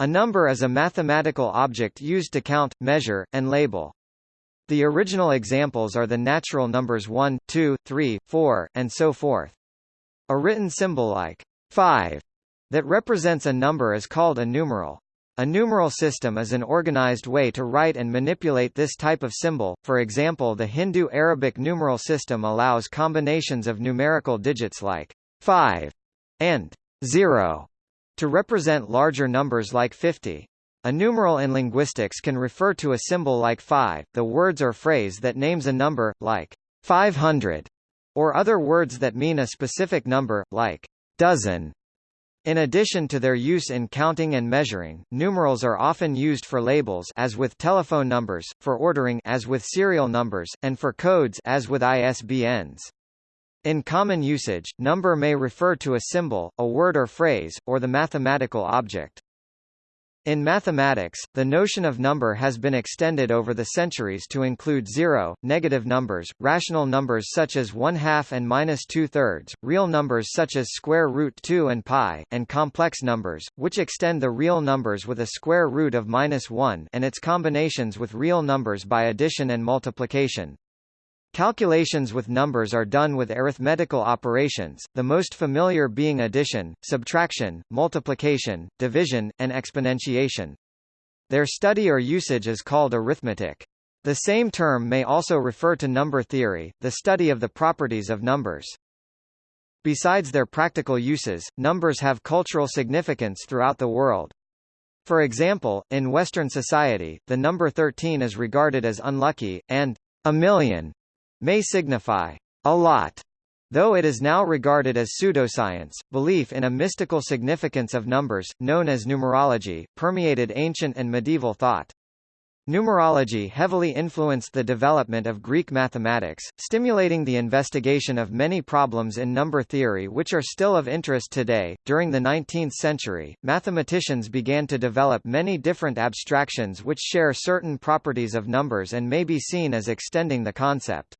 A number is a mathematical object used to count, measure, and label. The original examples are the natural numbers 1, 2, 3, 4, and so forth. A written symbol like 5 that represents a number is called a numeral. A numeral system is an organized way to write and manipulate this type of symbol, for example the Hindu-Arabic numeral system allows combinations of numerical digits like 5 and 0 to represent larger numbers like 50. A numeral in linguistics can refer to a symbol like 5, the words or phrase that names a number, like 500, or other words that mean a specific number, like dozen. In addition to their use in counting and measuring, numerals are often used for labels as with telephone numbers, for ordering as with serial numbers, and for codes as with ISBNs. In common usage, number may refer to a symbol, a word or phrase, or the mathematical object. In mathematics, the notion of number has been extended over the centuries to include zero, negative numbers, rational numbers such as one-half and minus two-thirds, real numbers such as square root 2 and pi, and complex numbers, which extend the real numbers with a square root of minus 1 and its combinations with real numbers by addition and multiplication. Calculations with numbers are done with arithmetical operations, the most familiar being addition, subtraction, multiplication, division, and exponentiation. Their study or usage is called arithmetic. The same term may also refer to number theory, the study of the properties of numbers. Besides their practical uses, numbers have cultural significance throughout the world. For example, in Western society, the number 13 is regarded as unlucky, and a million may signify a lot. Though it is now regarded as pseudoscience, belief in a mystical significance of numbers, known as numerology, permeated ancient and medieval thought. Numerology heavily influenced the development of Greek mathematics, stimulating the investigation of many problems in number theory which are still of interest today. During the 19th century, mathematicians began to develop many different abstractions which share certain properties of numbers and may be seen as extending the concept.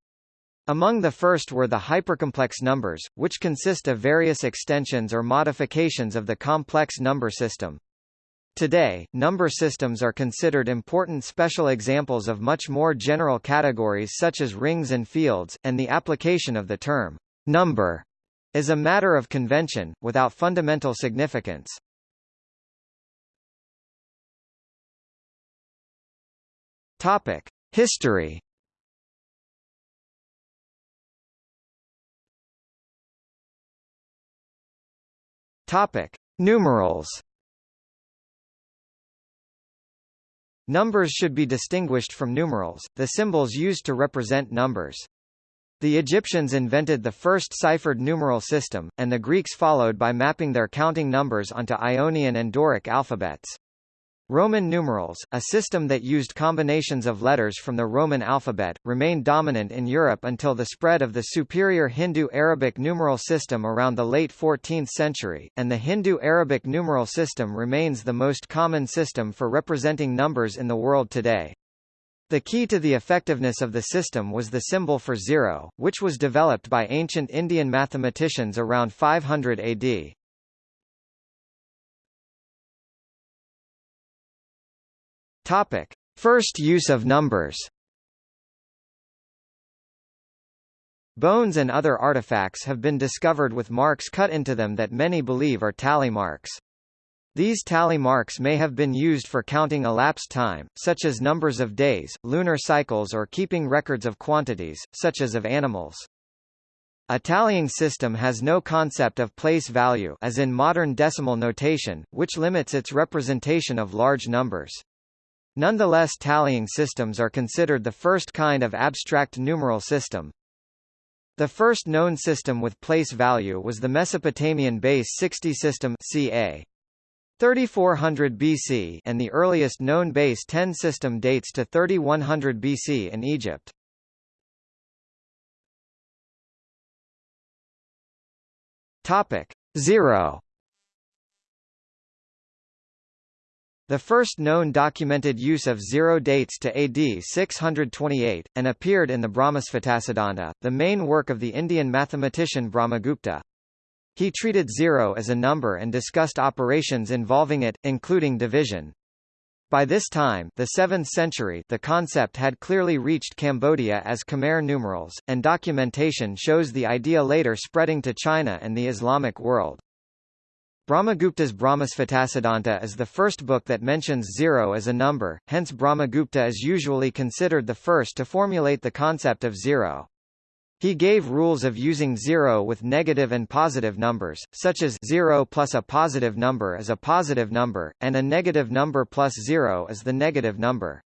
Among the first were the hypercomplex numbers, which consist of various extensions or modifications of the complex number system. Today, number systems are considered important special examples of much more general categories such as rings and fields, and the application of the term number is a matter of convention, without fundamental significance. Topic. History Topic: Numerals. Numbers should be distinguished from numerals, the symbols used to represent numbers. The Egyptians invented the first ciphered numeral system, and the Greeks followed by mapping their counting numbers onto Ionian and Doric alphabets. Roman numerals, a system that used combinations of letters from the Roman alphabet, remained dominant in Europe until the spread of the superior Hindu-Arabic numeral system around the late 14th century, and the Hindu-Arabic numeral system remains the most common system for representing numbers in the world today. The key to the effectiveness of the system was the symbol for zero, which was developed by ancient Indian mathematicians around 500 AD. Topic: First use of numbers. Bones and other artifacts have been discovered with marks cut into them that many believe are tally marks. These tally marks may have been used for counting elapsed time, such as numbers of days, lunar cycles or keeping records of quantities, such as of animals. A tallying system has no concept of place value as in modern decimal notation, which limits its representation of large numbers. Nonetheless tallying systems are considered the first kind of abstract numeral system. The first known system with place value was the Mesopotamian base 60 system ca. 3400 BC and the earliest known base 10 system dates to 3100 BC in Egypt. Topic 0 The first known documented use of zero dates to AD 628, and appeared in the Brahmasphotasiddhanta, the main work of the Indian mathematician Brahmagupta. He treated zero as a number and discussed operations involving it, including division. By this time, the 7th century, the concept had clearly reached Cambodia as Khmer numerals, and documentation shows the idea later spreading to China and the Islamic world. Brahmagupta's Brahmasphotasiddhanta is the first book that mentions zero as a number, hence Brahmagupta is usually considered the first to formulate the concept of zero. He gave rules of using zero with negative and positive numbers, such as 0 plus a positive number is a positive number, and a negative number plus 0 is the negative number.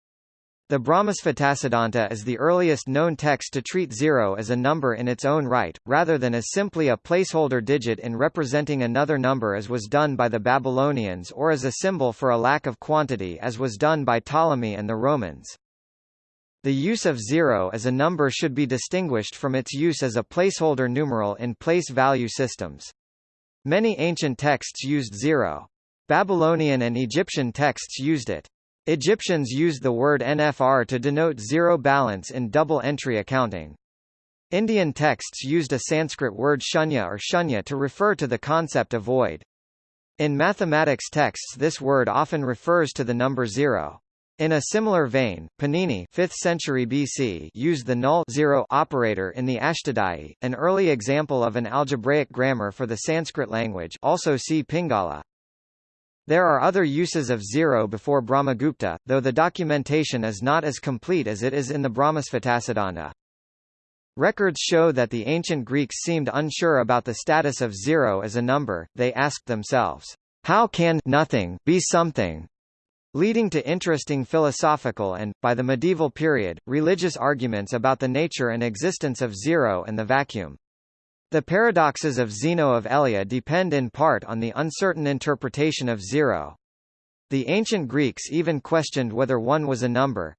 The Brahmasphotasiddhanta is the earliest known text to treat zero as a number in its own right, rather than as simply a placeholder digit in representing another number as was done by the Babylonians or as a symbol for a lack of quantity as was done by Ptolemy and the Romans. The use of zero as a number should be distinguished from its use as a placeholder numeral in place value systems. Many ancient texts used zero. Babylonian and Egyptian texts used it. Egyptians used the word NFR to denote zero balance in double-entry accounting. Indian texts used a Sanskrit word shunya or shunya to refer to the concept of void. In mathematics texts this word often refers to the number zero. In a similar vein, Panini 5th century BC used the null zero operator in the Ashtadhyayi, an early example of an algebraic grammar for the Sanskrit language also see Pingala. There are other uses of zero before Brahmagupta, though the documentation is not as complete as it is in the Brahmasphotasiddhanta. Records show that the ancient Greeks seemed unsure about the status of zero as a number, they asked themselves, how can nothing be something? leading to interesting philosophical and, by the medieval period, religious arguments about the nature and existence of zero and the vacuum. The paradoxes of Zeno of Elea depend in part on the uncertain interpretation of zero. The ancient Greeks even questioned whether one was a number,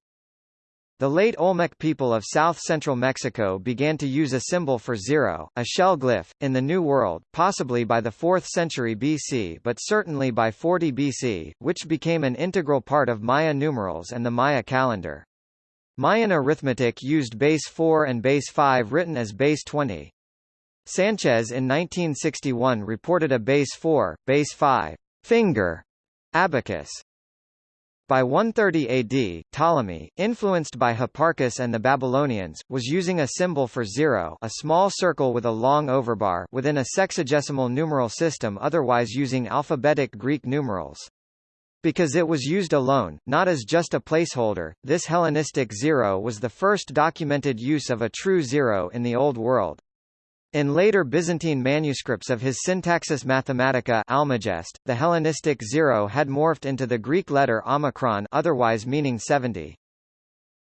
the late Olmec people of south-central Mexico began to use a symbol for zero, a shell glyph, in the New World, possibly by the 4th century BC but certainly by 40 BC, which became an integral part of Maya numerals and the Maya calendar. Mayan arithmetic used base 4 and base 5 written as base 20. Sanchez in 1961 reported a base 4, base 5, finger abacus by 130 AD, Ptolemy, influenced by Hipparchus and the Babylonians, was using a symbol for zero a small circle with a long overbar within a sexagesimal numeral system otherwise using alphabetic Greek numerals. Because it was used alone, not as just a placeholder, this Hellenistic zero was the first documented use of a true zero in the Old World. In later Byzantine manuscripts of his Syntaxis Mathematica Almagest, the Hellenistic zero had morphed into the Greek letter omicron otherwise meaning 70.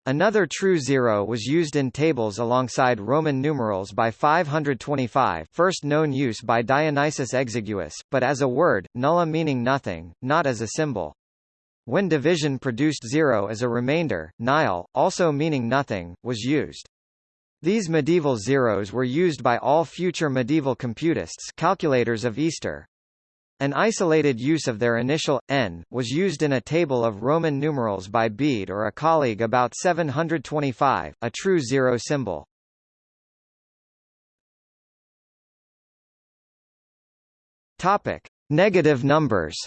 Another true zero was used in tables alongside Roman numerals by 525 first known use by Dionysius Exiguus, but as a word, nulla meaning nothing, not as a symbol. When division produced zero as a remainder, nihil, also meaning nothing, was used. These medieval zeros were used by all future medieval computists calculators of Easter. An isolated use of their initial, n, was used in a table of Roman numerals by Bede or a colleague about 725, a true zero symbol. Topic. Negative numbers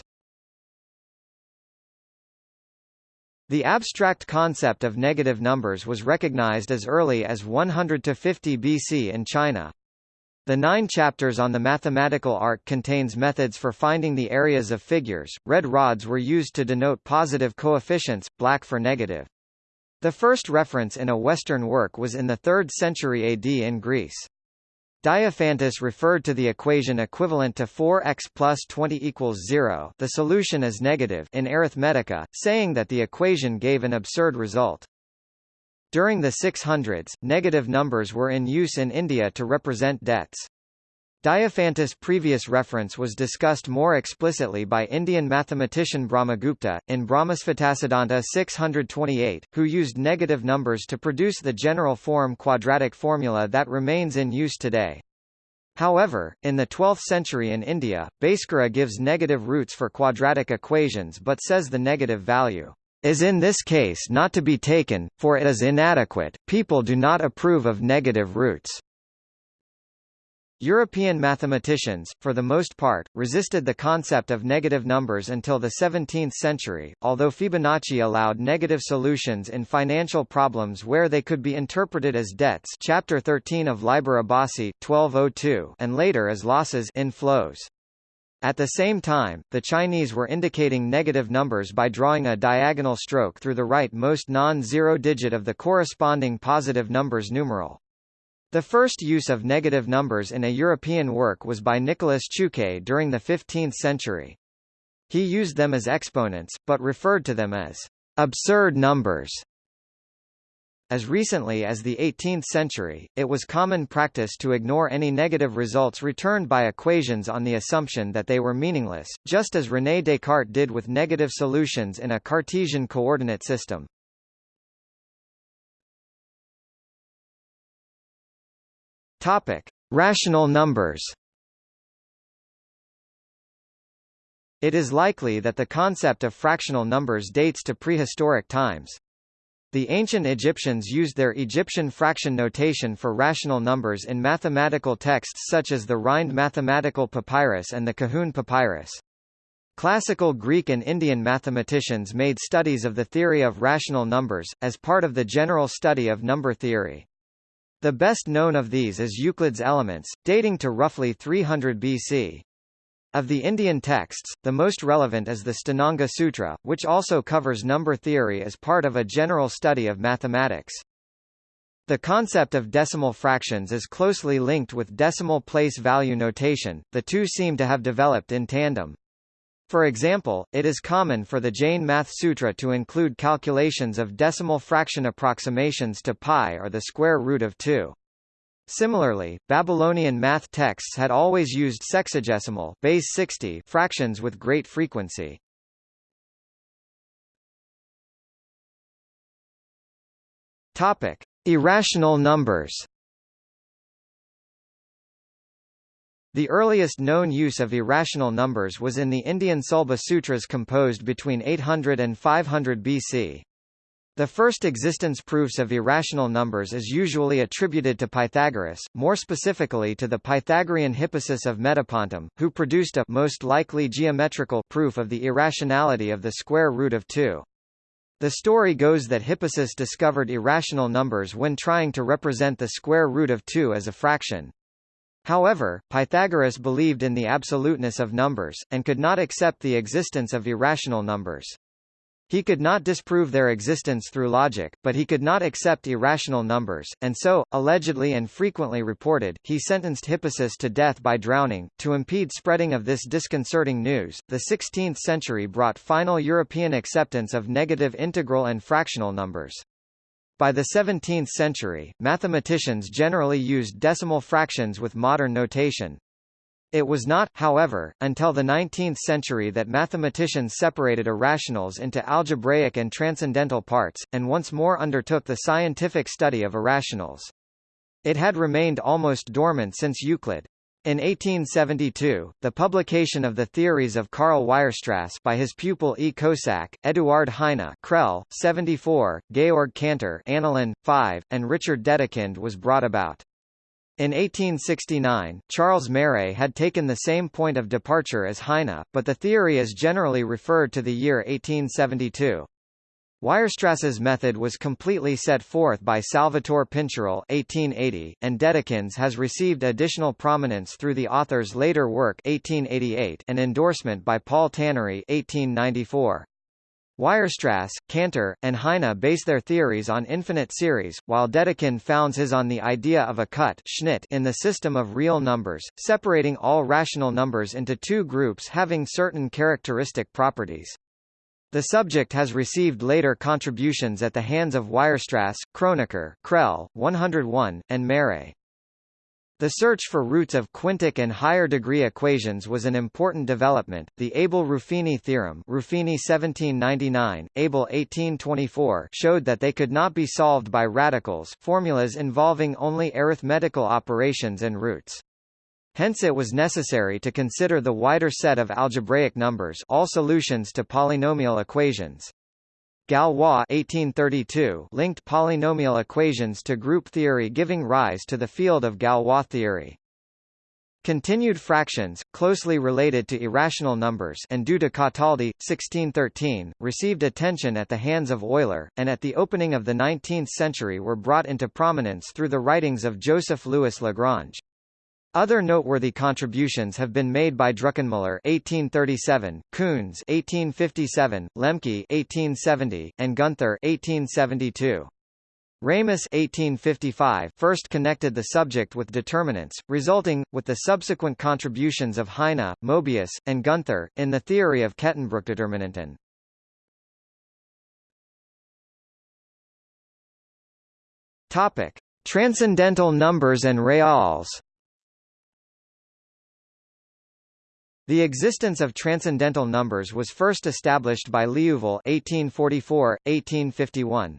The abstract concept of negative numbers was recognized as early as 100 to 50 BC in China. The nine chapters on the mathematical art contains methods for finding the areas of figures. Red rods were used to denote positive coefficients, black for negative. The first reference in a Western work was in the 3rd century AD in Greece. Diophantus referred to the equation equivalent to 4x plus 20 equals 0 the solution is negative in Arithmetica, saying that the equation gave an absurd result. During the 600s, negative numbers were in use in India to represent debts. Diophantus' previous reference was discussed more explicitly by Indian mathematician Brahmagupta, in Brahmasphotasiddhanta 628, who used negative numbers to produce the general form quadratic formula that remains in use today. However, in the 12th century in India, Bhaskara gives negative roots for quadratic equations but says the negative value is in this case not to be taken, for it is inadequate, people do not approve of negative roots. European mathematicians, for the most part, resisted the concept of negative numbers until the 17th century, although Fibonacci allowed negative solutions in financial problems where they could be interpreted as debts chapter 13 of Liber Abaci, 1202 and later as losses in flows. At the same time, the Chinese were indicating negative numbers by drawing a diagonal stroke through the rightmost non-zero digit of the corresponding positive numbers numeral. The first use of negative numbers in a European work was by Nicolas Chuquet during the 15th century. He used them as exponents, but referred to them as absurd numbers. As recently as the 18th century, it was common practice to ignore any negative results returned by equations on the assumption that they were meaningless, just as René Descartes did with negative solutions in a Cartesian coordinate system. Topic: Rational numbers. It is likely that the concept of fractional numbers dates to prehistoric times. The ancient Egyptians used their Egyptian fraction notation for rational numbers in mathematical texts such as the Rhind Mathematical Papyrus and the Kahun Papyrus. Classical Greek and Indian mathematicians made studies of the theory of rational numbers, as part of the general study of number theory. The best known of these is Euclid's Elements, dating to roughly 300 BC. Of the Indian texts, the most relevant is the Sthananga Sutra, which also covers number theory as part of a general study of mathematics. The concept of decimal fractions is closely linked with decimal place value notation, the two seem to have developed in tandem. For example, it is common for the Jain Math Sutra to include calculations of decimal fraction approximations to pi or the square root of 2. Similarly, Babylonian math texts had always used sexagesimal base 60 fractions with great frequency. Topic: Irrational numbers. The earliest known use of irrational numbers was in the Indian Sulba Sutras composed between 800 and 500 BC. The first existence proofs of irrational numbers is usually attributed to Pythagoras, more specifically to the Pythagorean Hippasus of Metapontum, who produced a most likely geometrical proof of the irrationality of the square root of 2. The story goes that Hippasus discovered irrational numbers when trying to represent the square root of 2 as a fraction. However, Pythagoras believed in the absoluteness of numbers, and could not accept the existence of irrational numbers. He could not disprove their existence through logic, but he could not accept irrational numbers, and so, allegedly and frequently reported, he sentenced Hippasus to death by drowning. To impede spreading of this disconcerting news, the 16th century brought final European acceptance of negative integral and fractional numbers. By the 17th century, mathematicians generally used decimal fractions with modern notation. It was not, however, until the 19th century that mathematicians separated irrationals into algebraic and transcendental parts, and once more undertook the scientific study of irrationals. It had remained almost dormant since Euclid. In 1872, the publication of the theories of Karl Weierstrass by his pupil E. Kossak, Eduard Heine Crelle, 74, Georg Cantor Annalen, 5, and Richard Dedekind was brought about. In 1869, Charles Méray had taken the same point of departure as Heine, but the theory is generally referred to the year 1872. Weierstrass's method was completely set forth by Salvatore Pincherle 1880, and Dedekind's has received additional prominence through the author's later work 1888 and endorsement by Paul Tannery 1894. Weierstrass, Cantor, and Heine base their theories on infinite series, while Dedekind founds his on the idea of a cut in the system of real numbers, separating all rational numbers into two groups having certain characteristic properties. The subject has received later contributions at the hands of Weierstrass, Kronecker, Crelle, 101, and Méray. The search for roots of quintic and higher degree equations was an important development. The Abel-Ruffini theorem, Ruffini 1799, Abel 1824, showed that they could not be solved by radicals, formulas involving only arithmetical operations and roots. Hence it was necessary to consider the wider set of algebraic numbers all solutions to polynomial equations. Galois 1832 linked polynomial equations to group theory giving rise to the field of Galois theory. Continued fractions, closely related to irrational numbers and due to Cataldi, 1613, received attention at the hands of Euler, and at the opening of the 19th century were brought into prominence through the writings of Joseph Louis Lagrange. Other noteworthy contributions have been made by Druckenmüller (1837), Kunz (1857), Lemke (1870), and Gunther (1872). Ramus 1855 first connected the subject with determinants, resulting, with the subsequent contributions of Heine, Mobius, and Gunther, in the theory of Kettenbruchdeterminanten. Transcendental numbers and reals. The existence of transcendental numbers was first established by Liouville 1844, 1851.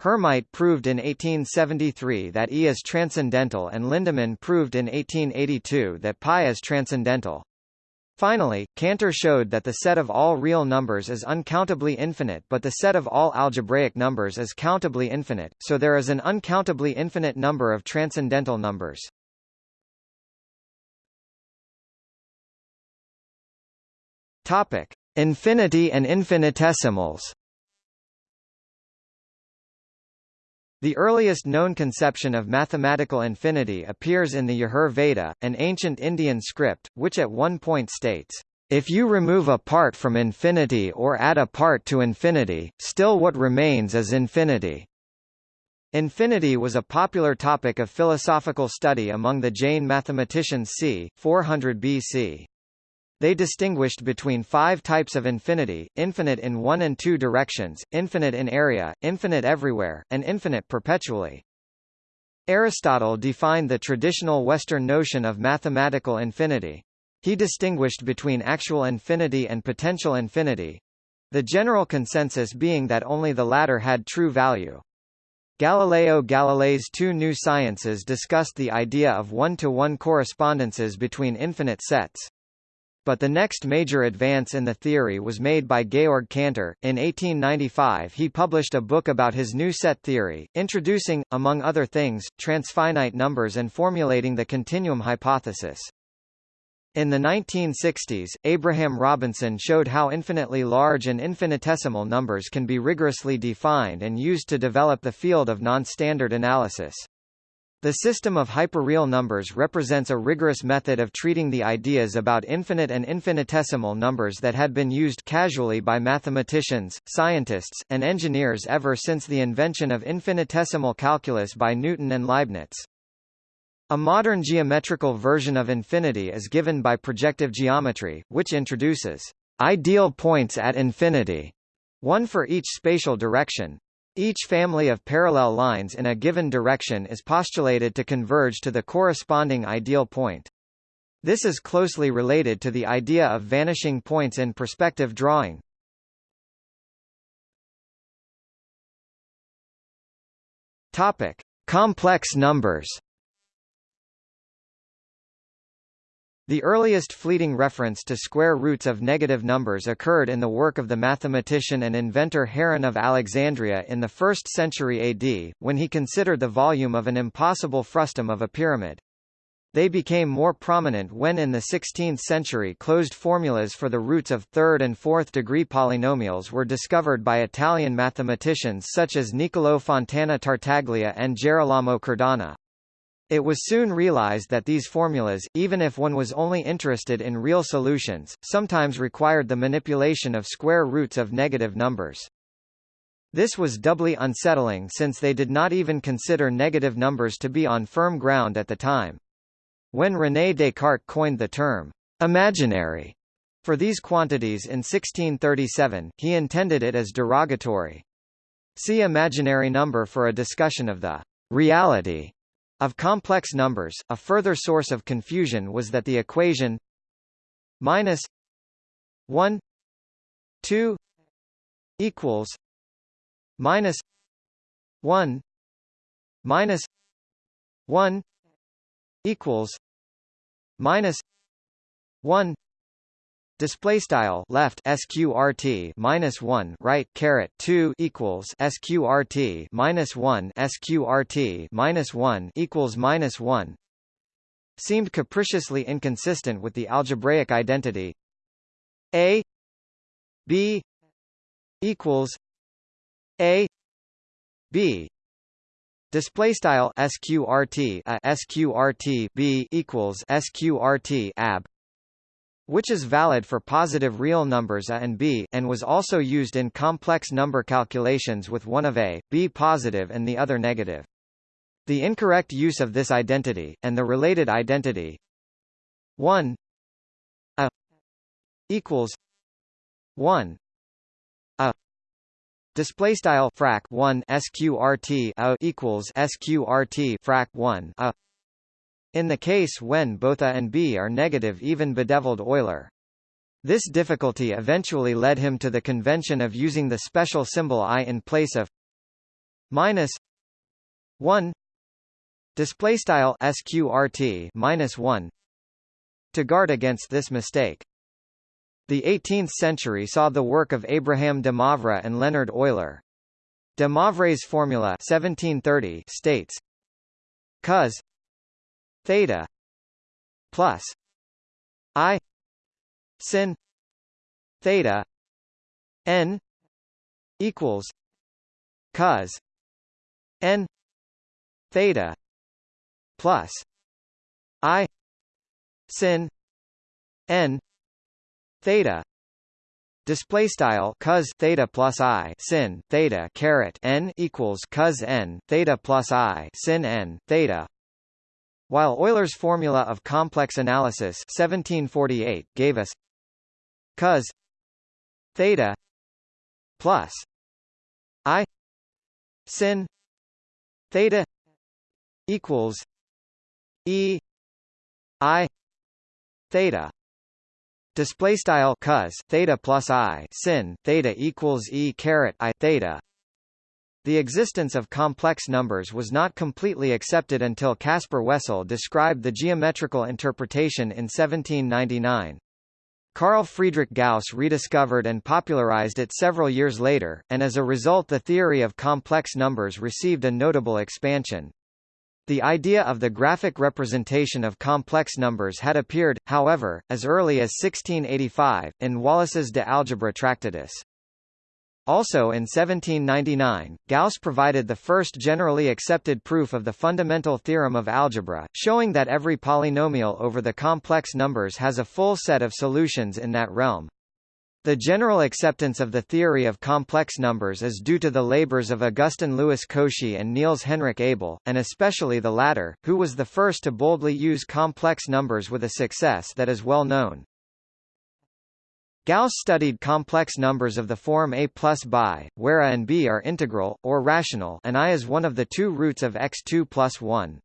Hermite proved in 1873 that E is transcendental and Lindemann proved in 1882 that pi is transcendental. Finally, Cantor showed that the set of all real numbers is uncountably infinite but the set of all algebraic numbers is countably infinite, so there is an uncountably infinite number of transcendental numbers. Topic: Infinity and infinitesimals. The earliest known conception of mathematical infinity appears in the Yajur Veda, an ancient Indian script, which at one point states, "...if you remove a part from infinity or add a part to infinity, still what remains is infinity." Infinity was a popular topic of philosophical study among the Jain mathematicians c. 400 BC. They distinguished between five types of infinity, infinite in one and two directions, infinite in area, infinite everywhere, and infinite perpetually. Aristotle defined the traditional Western notion of mathematical infinity. He distinguished between actual infinity and potential infinity, the general consensus being that only the latter had true value. Galileo Galilei's two new sciences discussed the idea of one-to-one -one correspondences between infinite sets but the next major advance in the theory was made by Georg Cantor. In 1895 he published a book about his new set theory, introducing, among other things, transfinite numbers and formulating the continuum hypothesis. In the 1960s, Abraham Robinson showed how infinitely large and infinitesimal numbers can be rigorously defined and used to develop the field of non-standard analysis. The system of hyperreal numbers represents a rigorous method of treating the ideas about infinite and infinitesimal numbers that had been used casually by mathematicians, scientists, and engineers ever since the invention of infinitesimal calculus by Newton and Leibniz. A modern geometrical version of infinity is given by projective geometry, which introduces ideal points at infinity, one for each spatial direction, each family of parallel lines in a given direction is postulated to converge to the corresponding ideal point. This is closely related to the idea of vanishing points in perspective drawing. Topic: Complex numbers. The earliest fleeting reference to square roots of negative numbers occurred in the work of the mathematician and inventor Heron of Alexandria in the 1st century AD, when he considered the volume of an impossible frustum of a pyramid. They became more prominent when in the 16th century closed formulas for the roots of third and fourth degree polynomials were discovered by Italian mathematicians such as Niccolò Fontana Tartaglia and Gerolamo Cardano. It was soon realized that these formulas, even if one was only interested in real solutions, sometimes required the manipulation of square roots of negative numbers. This was doubly unsettling since they did not even consider negative numbers to be on firm ground at the time. When René Descartes coined the term imaginary for these quantities in 1637, he intended it as derogatory. See imaginary number for a discussion of the reality of complex numbers, a further source of confusion was that the equation minus 1 2 equals minus 1 minus 1 equals minus 1 Display style left sqrt minus one right caret two equals sqrt minus one sqrt minus one equals minus one. seemed capriciously inconsistent with the algebraic identity. A b equals a b. Display style sqrt a uh, sqrt b equals sqrt ab which is valid for positive real numbers a and b, and was also used in complex number calculations with one of a, b positive and the other negative. The incorrect use of this identity, and the related identity 1 a equals 1 a display style frac 1 sqrt a equals sqrt frac 1 a in the case when both A and B are negative even bedeviled Euler. This difficulty eventually led him to the convention of using the special symbol I in place of minus 1 display style sqrt minus 1 to guard against this mistake. The 18th century saw the work of Abraham de Moivre and Leonard Euler. De Moivre's formula 1730 states cos theta plus i sin theta n equals cos n theta plus i sin n theta display style cos theta plus i sin theta caret n equals cos n theta plus i sin n theta while Euler's formula of complex analysis 1748 gave us cos theta plus i sin theta equals e i theta display style cos theta plus i sin theta equals e caret i theta the existence of complex numbers was not completely accepted until Caspar Wessel described the geometrical interpretation in 1799. Carl Friedrich Gauss rediscovered and popularized it several years later, and as a result the theory of complex numbers received a notable expansion. The idea of the graphic representation of complex numbers had appeared, however, as early as 1685, in Wallis's De Algebra Tractatus. Also in 1799, Gauss provided the first generally accepted proof of the fundamental theorem of algebra, showing that every polynomial over the complex numbers has a full set of solutions in that realm. The general acceptance of the theory of complex numbers is due to the labors of Augustin Louis Cauchy and Niels Henrik Abel, and especially the latter, who was the first to boldly use complex numbers with a success that is well known. Gauss studied complex numbers of the form a plus bi, where a and b are integral, or rational and i is one of the two roots of x2 plus 1.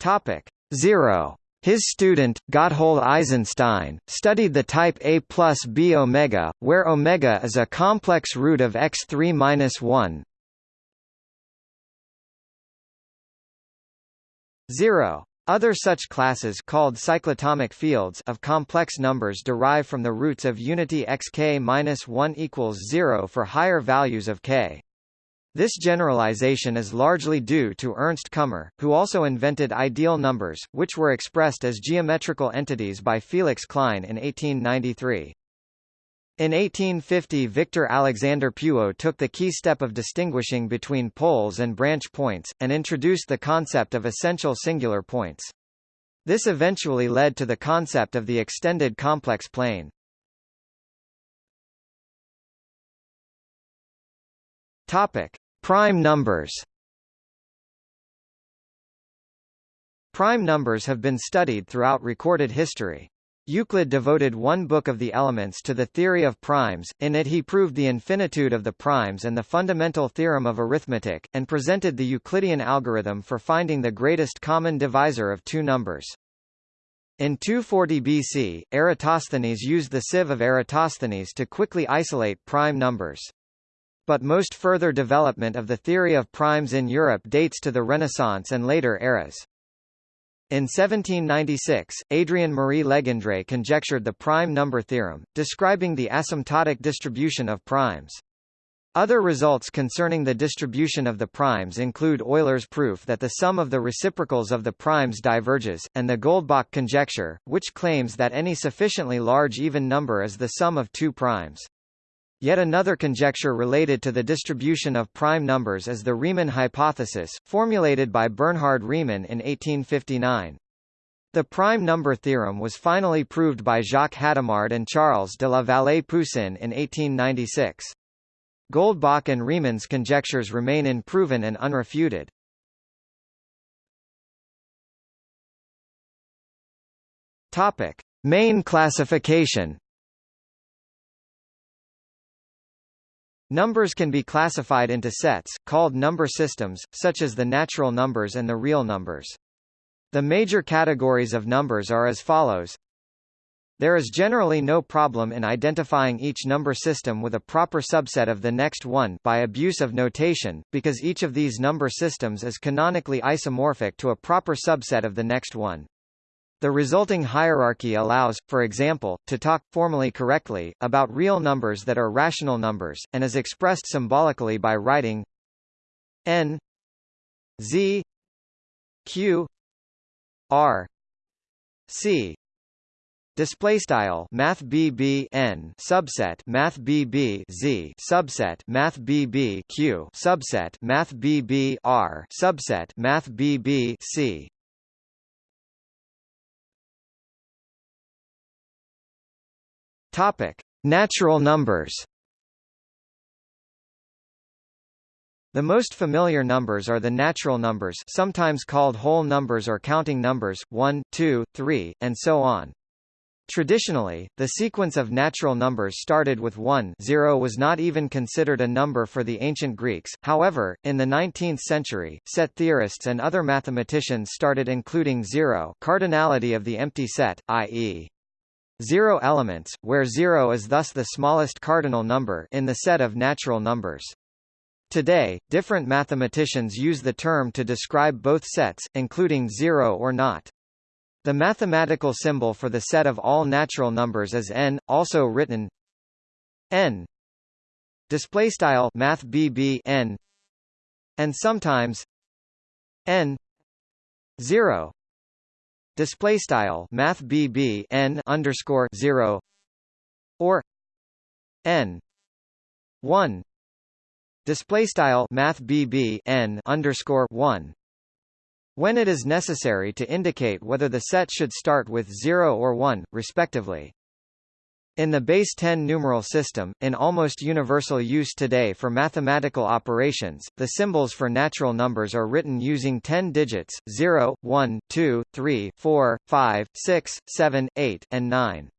Topic 0. His student, Gotthold Eisenstein, studied the type A plus B omega, where omega is a complex root of x3 minus 1. 0. Other such classes called cyclotomic fields of complex numbers derive from the roots of unity xk-1 equals 0 for higher values of k. This generalization is largely due to Ernst Kummer, who also invented ideal numbers, which were expressed as geometrical entities by Felix Klein in 1893. In 1850 Victor Alexander Puot took the key step of distinguishing between poles and branch points, and introduced the concept of essential singular points. This eventually led to the concept of the extended complex plane. Topic: Prime numbers. Prime numbers have been studied throughout recorded history. Euclid devoted one book of the elements to the theory of primes, in it he proved the infinitude of the primes and the fundamental theorem of arithmetic, and presented the Euclidean algorithm for finding the greatest common divisor of two numbers. In 240 BC, Eratosthenes used the sieve of Eratosthenes to quickly isolate prime numbers. But most further development of the theory of primes in Europe dates to the Renaissance and later eras. In 1796, Adrien-Marie Legendre conjectured the prime number theorem, describing the asymptotic distribution of primes. Other results concerning the distribution of the primes include Euler's proof that the sum of the reciprocals of the primes diverges, and the Goldbach conjecture, which claims that any sufficiently large even number is the sum of two primes. Yet another conjecture related to the distribution of prime numbers is the Riemann hypothesis, formulated by Bernhard Riemann in 1859. The prime number theorem was finally proved by Jacques Hadamard and Charles de la Vallée-Poussin in 1896. Goldbach and Riemann's conjectures remain unproven and unrefuted. Topic: Main classification. Numbers can be classified into sets, called number systems, such as the natural numbers and the real numbers. The major categories of numbers are as follows there is generally no problem in identifying each number system with a proper subset of the next one by abuse of notation, because each of these number systems is canonically isomorphic to a proper subset of the next one. The resulting hierarchy allows, for example, to talk, formally correctly, about real numbers that are rational numbers, and is expressed symbolically by writing n z q r c. Display style Math BB N subset Math BB Z subset Math BB Q subset Math BB R subset Math BB C Topic Natural numbers The most familiar numbers are the natural numbers sometimes called whole numbers or counting numbers, 1, 2, 3, and so on. Traditionally, the sequence of natural numbers started with 1 0 was not even considered a number for the ancient Greeks, however, in the 19th century, set theorists and other mathematicians started including 0 cardinality of the empty set, i.e. zero elements, where 0 is thus the smallest cardinal number in the set of natural numbers. Today, different mathematicians use the term to describe both sets, including 0 or not. The mathematical symbol for the set of all natural numbers is n, also written n display style math n and sometimes n 0 display style math bb n underscore 0 or n 1 display style math bb n underscore 1 when it is necessary to indicate whether the set should start with 0 or 1, respectively. In the base 10 numeral system, in almost universal use today for mathematical operations, the symbols for natural numbers are written using 10 digits, 0, 1, 2, 3, 4, 5, 6, 7, 8, and 9.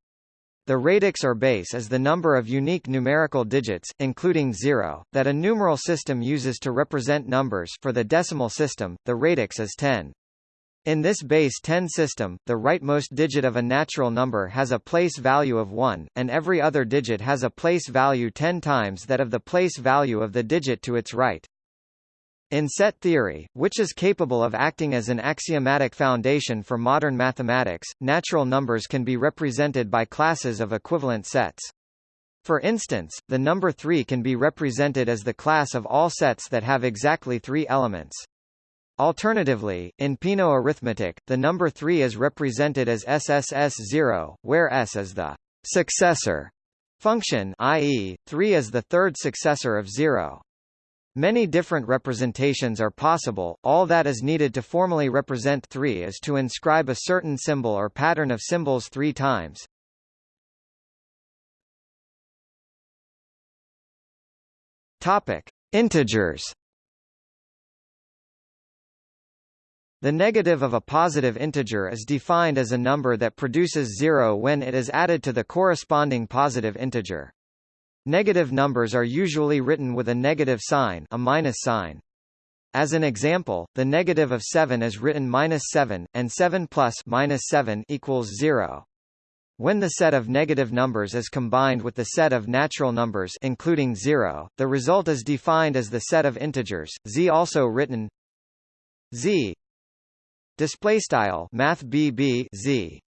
The radix or base is the number of unique numerical digits, including zero, that a numeral system uses to represent numbers for the decimal system, the radix is 10. In this base 10 system, the rightmost digit of a natural number has a place value of 1, and every other digit has a place value 10 times that of the place value of the digit to its right. In set theory, which is capable of acting as an axiomatic foundation for modern mathematics, natural numbers can be represented by classes of equivalent sets. For instance, the number 3 can be represented as the class of all sets that have exactly three elements. Alternatively, in Peano arithmetic, the number 3 is represented as SSS0, where S is the successor function i.e., 3 is the third successor of 0. Many different representations are possible, all that is needed to formally represent 3 is to inscribe a certain symbol or pattern of symbols three times. Topic. Integers The negative of a positive integer is defined as a number that produces zero when it is added to the corresponding positive integer. Negative numbers are usually written with a negative sign, a minus sign. As an example, the negative of 7 is written minus 7, and 7 plus minus 7 equals 0. When the set of negative numbers is combined with the set of natural numbers including 0, the result is defined as the set of integers, z also written z display style math bb z.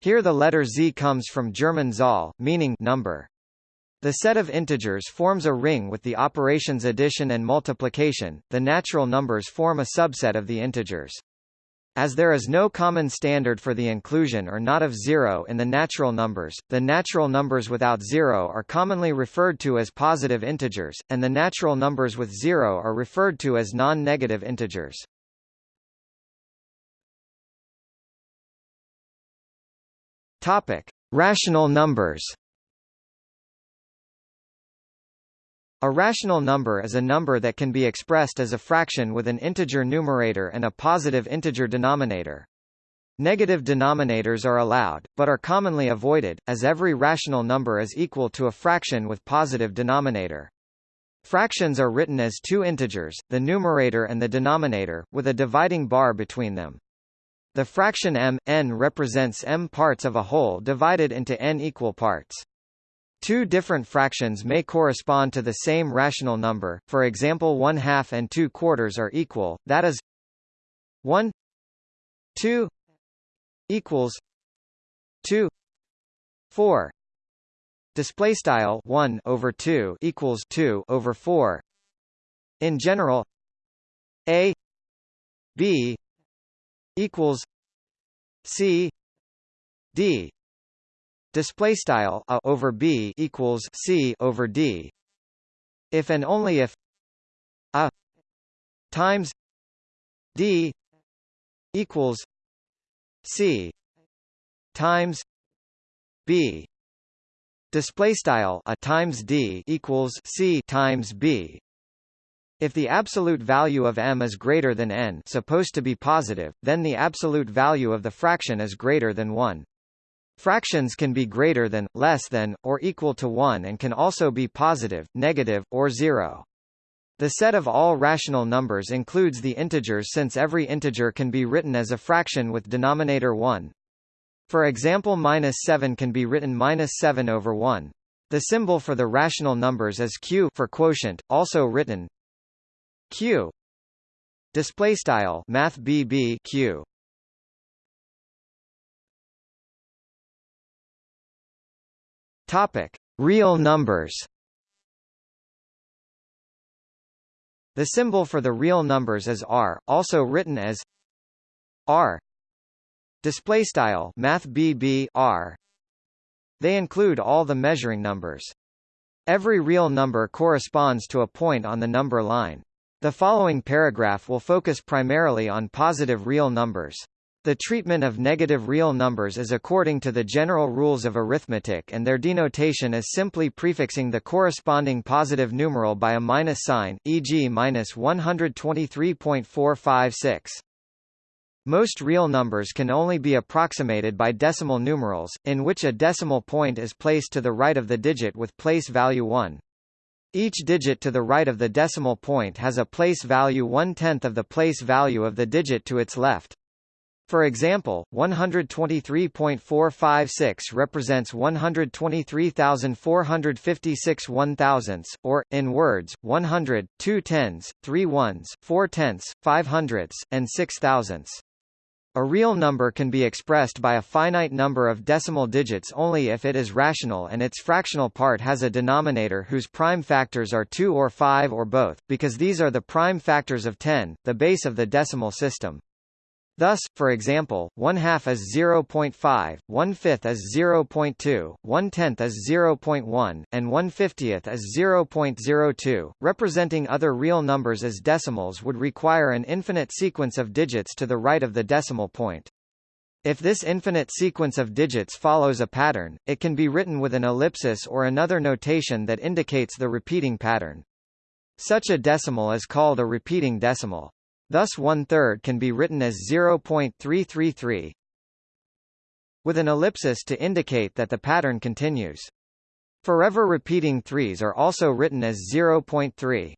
Here the letter z comes from German Zahl, meaning number. The set of integers forms a ring with the operations addition and multiplication, the natural numbers form a subset of the integers. As there is no common standard for the inclusion or not of zero in the natural numbers, the natural numbers without zero are commonly referred to as positive integers, and the natural numbers with zero are referred to as non-negative integers. Topic: Rational numbers. A rational number is a number that can be expressed as a fraction with an integer numerator and a positive integer denominator. Negative denominators are allowed, but are commonly avoided, as every rational number is equal to a fraction with positive denominator. Fractions are written as two integers, the numerator and the denominator, with a dividing bar between them. The fraction m, n represents m parts of a whole divided into n equal parts. Two different fractions may correspond to the same rational number, for example 1 half and 2 quarters are equal, that is 1 2 equals 2 4 display style 1 over 2 equals 2 over 4 in general a b equals c d. Display style a over b equals c over d. If and only if a times d equals c times b. Display style a times d equals c times b if the absolute value of m is greater than n supposed to be positive, then the absolute value of the fraction is greater than 1. Fractions can be greater than, less than, or equal to 1 and can also be positive, negative, or 0. The set of all rational numbers includes the integers since every integer can be written as a fraction with denominator 1. For example minus 7 can be written minus 7 over 1. The symbol for the rational numbers is q for quotient, also written q display style math bb q Topic: Real numbers. The symbol for the real numbers is r, also written as r. Display style math bb r. They include all the measuring numbers. Every real number corresponds to a point on the number line. The following paragraph will focus primarily on positive real numbers. The treatment of negative real numbers is according to the general rules of arithmetic and their denotation is simply prefixing the corresponding positive numeral by a minus sign, e.g. minus 123.456. Most real numbers can only be approximated by decimal numerals, in which a decimal point is placed to the right of the digit with place value 1. Each digit to the right of the decimal point has a place value one-tenth of the place value of the digit to its left. For example, 123.456 represents 123,456 one thousandths, or, in words, 100, 2 tens, 3 ones, 4 tenths, 5 hundredths, and 6 thousandths. A real number can be expressed by a finite number of decimal digits only if it is rational and its fractional part has a denominator whose prime factors are 2 or 5 or both, because these are the prime factors of 10, the base of the decimal system. Thus, for example, one half is 0.5, one fifth is 0.2, one tenth is 0.1, and one fiftieth is 0.02. Representing other real numbers as decimals would require an infinite sequence of digits to the right of the decimal point. If this infinite sequence of digits follows a pattern, it can be written with an ellipsis or another notation that indicates the repeating pattern. Such a decimal is called a repeating decimal. Thus one-third can be written as 0.333 with an ellipsis to indicate that the pattern continues. Forever repeating threes are also written as 0.3.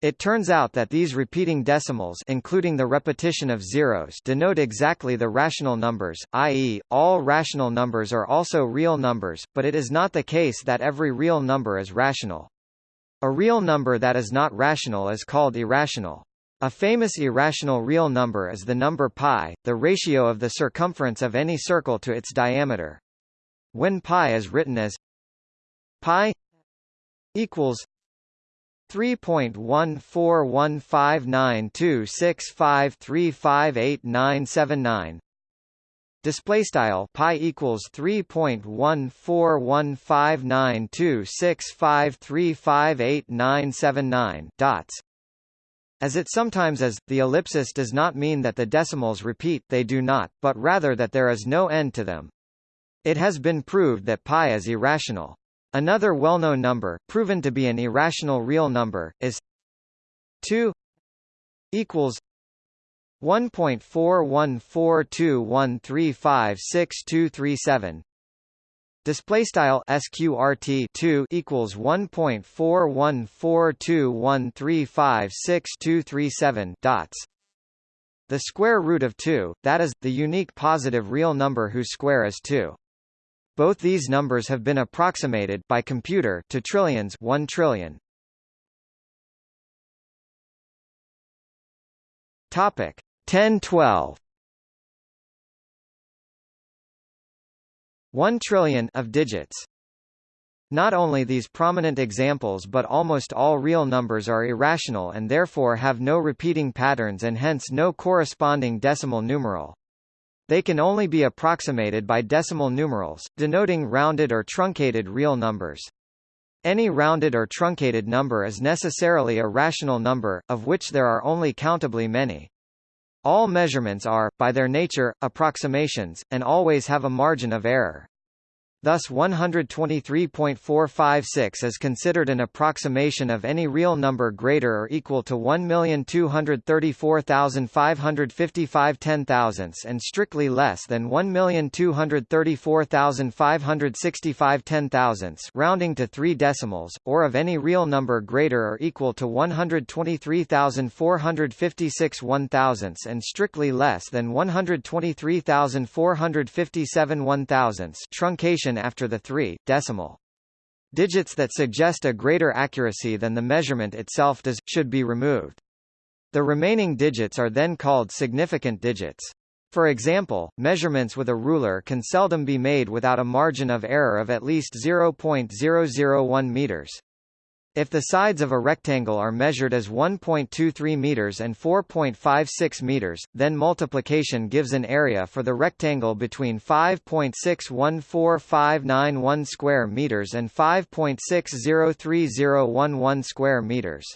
It turns out that these repeating decimals including the repetition of zeros denote exactly the rational numbers, i.e., all rational numbers are also real numbers, but it is not the case that every real number is rational. A real number that is not rational is called irrational. A famous irrational real number is the number pi, the ratio of the circumference of any circle to its diameter. When pi is written as pi equals 3.141592653589979 display style pi equals 3.141592653589979 dots as it sometimes is, the ellipsis does not mean that the decimals repeat they do not, but rather that there is no end to them. It has been proved that pi is irrational. Another well-known number, proven to be an irrational real number, is 2 equals 1.41421356237 Display style sqrt 2 equals 1.41421356237 dots. The square root of 2, that is, the unique positive real number whose square is 2. Both these numbers have been approximated by computer to trillions 1 trillion. Topic 1012 1 trillion of digits. Not only these prominent examples but almost all real numbers are irrational and therefore have no repeating patterns and hence no corresponding decimal numeral. They can only be approximated by decimal numerals, denoting rounded or truncated real numbers. Any rounded or truncated number is necessarily a rational number, of which there are only countably many. All measurements are, by their nature, approximations, and always have a margin of error. Thus 123.456 is considered an approximation of any real number greater or equal to 1,234,555 ten thousandths and strictly less than 1,234,565 ten thousandths rounding to three decimals, or of any real number greater or equal to 123,456 one thousandths and strictly less than 123,457 one thousandths truncation after the three, decimal. Digits that suggest a greater accuracy than the measurement itself does, should be removed. The remaining digits are then called significant digits. For example, measurements with a ruler can seldom be made without a margin of error of at least 0.001 meters. If the sides of a rectangle are measured as 1.23 meters and 4.56 meters, then multiplication gives an area for the rectangle between 5.614591 square meters and 5.603011 square meters.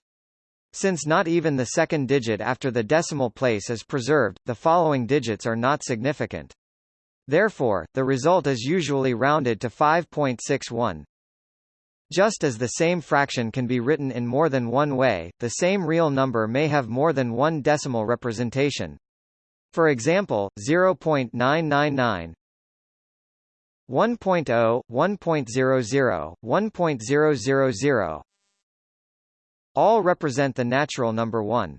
Since not even the second digit after the decimal place is preserved, the following digits are not significant. Therefore, the result is usually rounded to 5.61. Just as the same fraction can be written in more than one way, the same real number may have more than one decimal representation. For example, 0.999 1.0, 1.00, 1.000 all represent the natural number 1.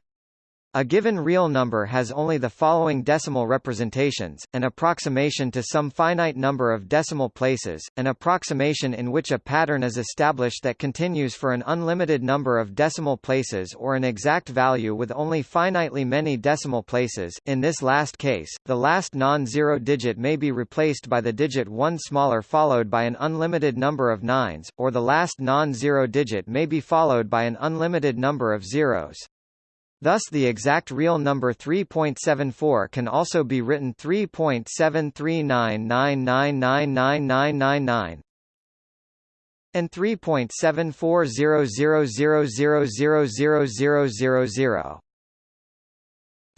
A given real number has only the following decimal representations, an approximation to some finite number of decimal places, an approximation in which a pattern is established that continues for an unlimited number of decimal places or an exact value with only finitely many decimal places in this last case, the last non-zero digit may be replaced by the digit 1 smaller followed by an unlimited number of nines, or the last non-zero digit may be followed by an unlimited number of zeros. Thus the exact real number 3.74 can also be written 3.7399999999 and 3.740000000000.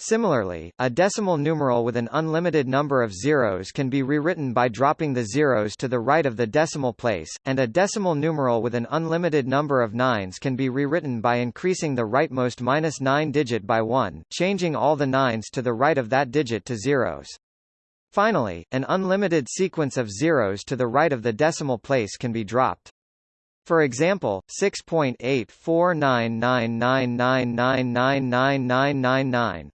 Similarly, a decimal numeral with an unlimited number of zeros can be rewritten by dropping the zeros to the right of the decimal place, and a decimal numeral with an unlimited number of nines can be rewritten by increasing the rightmost minus 9 digit by 1, changing all the nines to the right of that digit to zeros. Finally, an unlimited sequence of zeros to the right of the decimal place can be dropped. For example, 6.84999999999